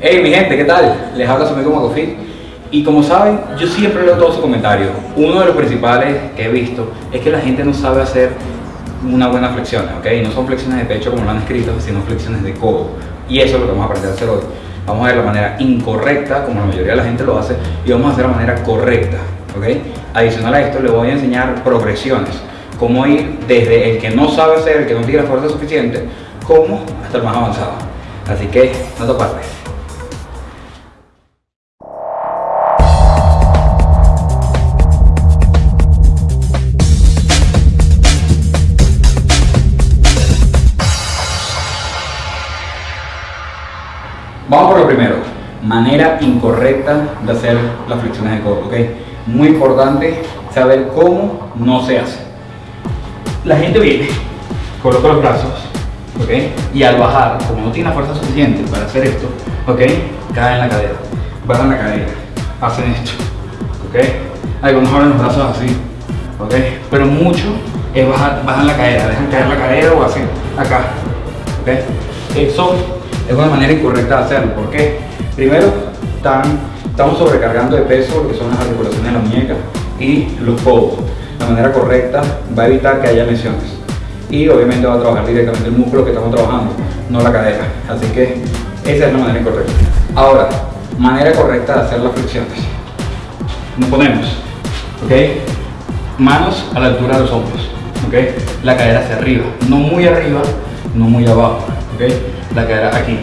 Hey mi gente, ¿qué tal? Les habla su amigo Magofit y como saben, yo siempre leo todos sus comentarios. Uno de los principales que he visto es que la gente no sabe hacer una buena flexión, ¿ok? No son flexiones de pecho como lo han escrito, sino flexiones de codo. Y eso es lo que vamos a aprender a hacer hoy. Vamos a ver la manera incorrecta, como la mayoría de la gente lo hace, y vamos a hacer la manera correcta, ¿ok? Adicional a esto, les voy a enseñar progresiones. Cómo ir desde el que no sabe hacer, el que no tiene la fuerza suficiente, como hasta el más avanzado. Así que, no te partes. Manera incorrecta de hacer las flexiones de codo, ¿ok? Muy importante saber cómo no se hace. La gente viene, coloca los brazos, ¿ok? Y al bajar, como no tiene la fuerza suficiente para hacer esto, ¿ok? Cae en la cadera, bajan la cadera, hacen esto, ¿ok? Algunos abren los brazos así, ¿ok? Pero mucho es bajar, bajan la cadera, dejan caer la cadera o así, acá, ¿ok? Eso es una manera incorrecta de hacerlo. ¿Por qué? Primero, estamos sobrecargando de peso lo que son las articulaciones de la muñeca y los codos. La manera correcta va a evitar que haya lesiones. Y obviamente va a trabajar directamente el músculo que estamos trabajando, no la cadera. Así que esa es la manera incorrecta. Ahora, manera correcta de hacer las flexiones. Nos ponemos, ¿ok? Manos a la altura de los hombros, ¿ok? La cadera hacia arriba, no muy arriba, no muy abajo, la cadera aquí.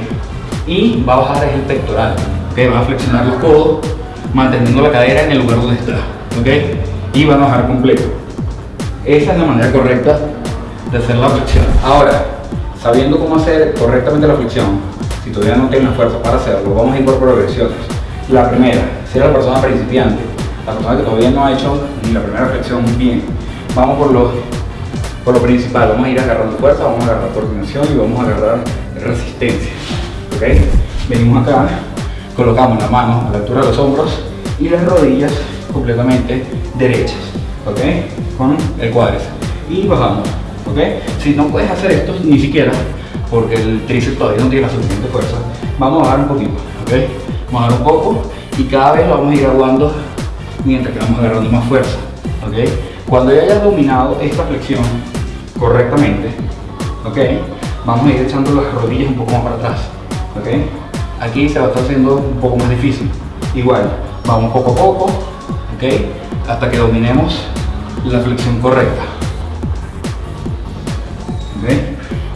Y va a bajar el pectoral ¿ok? va a flexionar los codos manteniendo la cadera en el lugar donde está ¿ok? y van a bajar completo. Esa es la manera correcta de hacer la flexión. Ahora sabiendo cómo hacer correctamente la flexión si todavía no tienen la fuerza para hacerlo vamos a ir por progresiones la primera si eres la persona principiante la persona que todavía no ha hecho ni la primera flexión bien. Vamos por los por lo principal, vamos a ir agarrando fuerza, vamos a agarrar coordinación y vamos a agarrar resistencia. ¿Ok? Venimos acá, colocamos la mano a la altura de los hombros y las rodillas completamente derechas. ¿Ok? Con el cuádriceps. Y bajamos. ¿Ok? Si no puedes hacer esto ni siquiera, porque el tríceps todavía no tiene la suficiente fuerza, vamos a bajar un poquito. ¿Ok? Vamos a bajar un poco y cada vez lo vamos a ir aguando mientras que vamos agarrando más fuerza. ¿Ok? Cuando ya hayas dominado esta flexión, correctamente, ¿ok? Vamos a ir echando las rodillas un poco más para atrás, ¿ok? Aquí se va a estar haciendo un poco más difícil. Igual, vamos poco a poco, ¿ok? Hasta que dominemos la flexión correcta.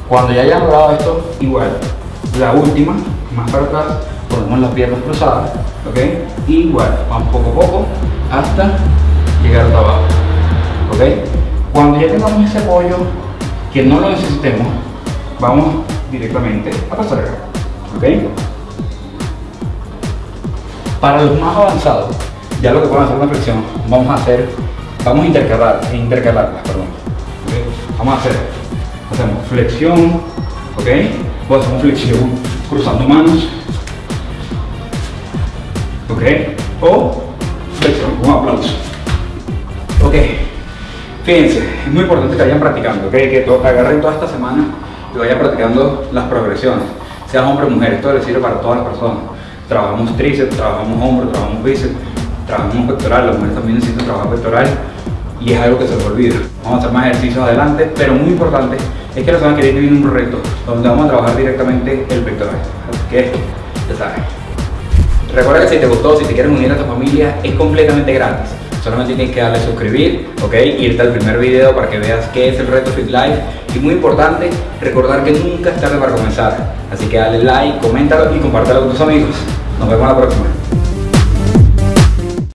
Cuando ya hayas logrado esto, igual, la última, más para atrás, ponemos las piernas cruzadas, ¿ok? igual, vamos poco a poco hasta llegar hasta abajo, ¿ok? Cuando ya tengamos ese apoyo, que no lo necesitemos, vamos directamente a pasar acá. Para los más avanzados, ya lo que pueden hacer una flexión, vamos a hacer, vamos a intercalar, intercalarlas, perdón. Vamos a hacer, hacemos flexión, ¿ok? O hacemos flexión cruzando manos, ¿ok? O flexión con aplauso, ¿ok? Fíjense, es muy importante que vayan practicando, que agarren toda esta semana y vayan practicando las progresiones, sean hombre o mujer, esto le sirve para todas las personas. Trabajamos tríceps, trabajamos hombros, trabajamos bíceps, trabajamos pectoral, las mujeres también necesitan trabajar pectoral y es algo que se les olvida. Vamos a hacer más ejercicios adelante, pero muy importante es que la semana que viene un reto donde vamos a trabajar directamente el pectoral. Así que, ya saben. Recuerda que si te gustó, si te quieres unir a tu familia, es completamente gratis solamente tienes que darle suscribir, ok, irte al primer video para que veas qué es el reto Fit Life y muy importante, recordar que nunca es tarde para comenzar, así que dale like, coméntalo y compártelo con tus amigos. Nos vemos la próxima.